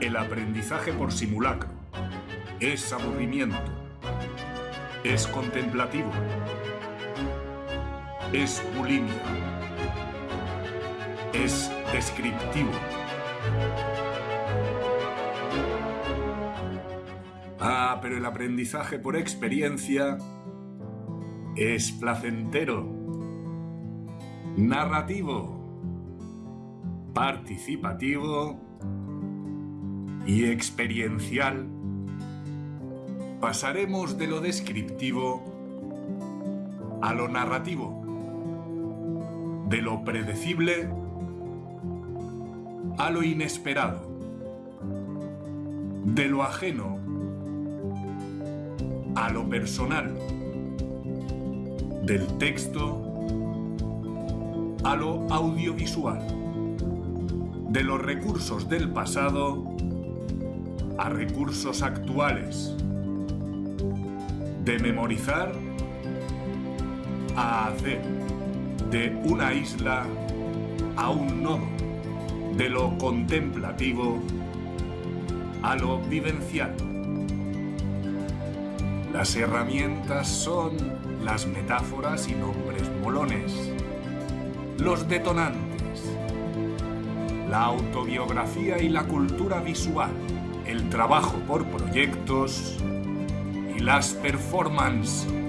El aprendizaje por simulacro. Es aburrimiento, es contemplativo, es bulimia, es descriptivo. Ah, pero el aprendizaje por experiencia es placentero, narrativo, participativo y experiencial. Pasaremos de lo descriptivo a lo narrativo, de lo predecible a lo inesperado, de lo ajeno a lo personal, del texto a lo audiovisual, de los recursos del pasado a recursos actuales, de memorizar a hacer, de una isla a un nodo, de lo contemplativo a lo vivencial. Las herramientas son las metáforas y nombres molones, los detonantes, la autobiografía y la cultura visual, el trabajo por proyectos y las performances